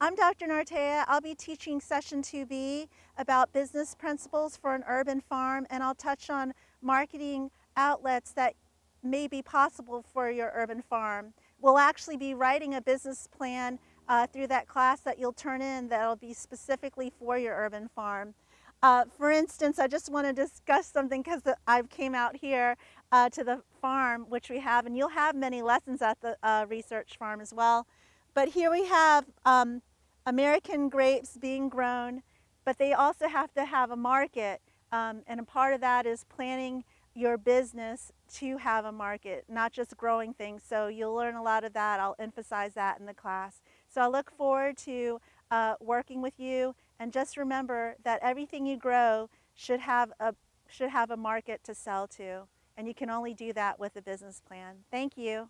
I'm Dr. Nartea. I'll be teaching session 2B about business principles for an urban farm and I'll touch on marketing outlets that may be possible for your urban farm. We'll actually be writing a business plan uh, through that class that you'll turn in that'll be specifically for your urban farm. Uh, for instance, I just want to discuss something because I came out here uh, to the farm, which we have, and you'll have many lessons at the uh, research farm as well. But here we have um, American grapes being grown, but they also have to have a market. Um, and a part of that is planning your business to have a market, not just growing things. So you'll learn a lot of that. I'll emphasize that in the class. So I look forward to uh, working with you. And just remember that everything you grow should have a should have a market to sell to. And you can only do that with a business plan. Thank you.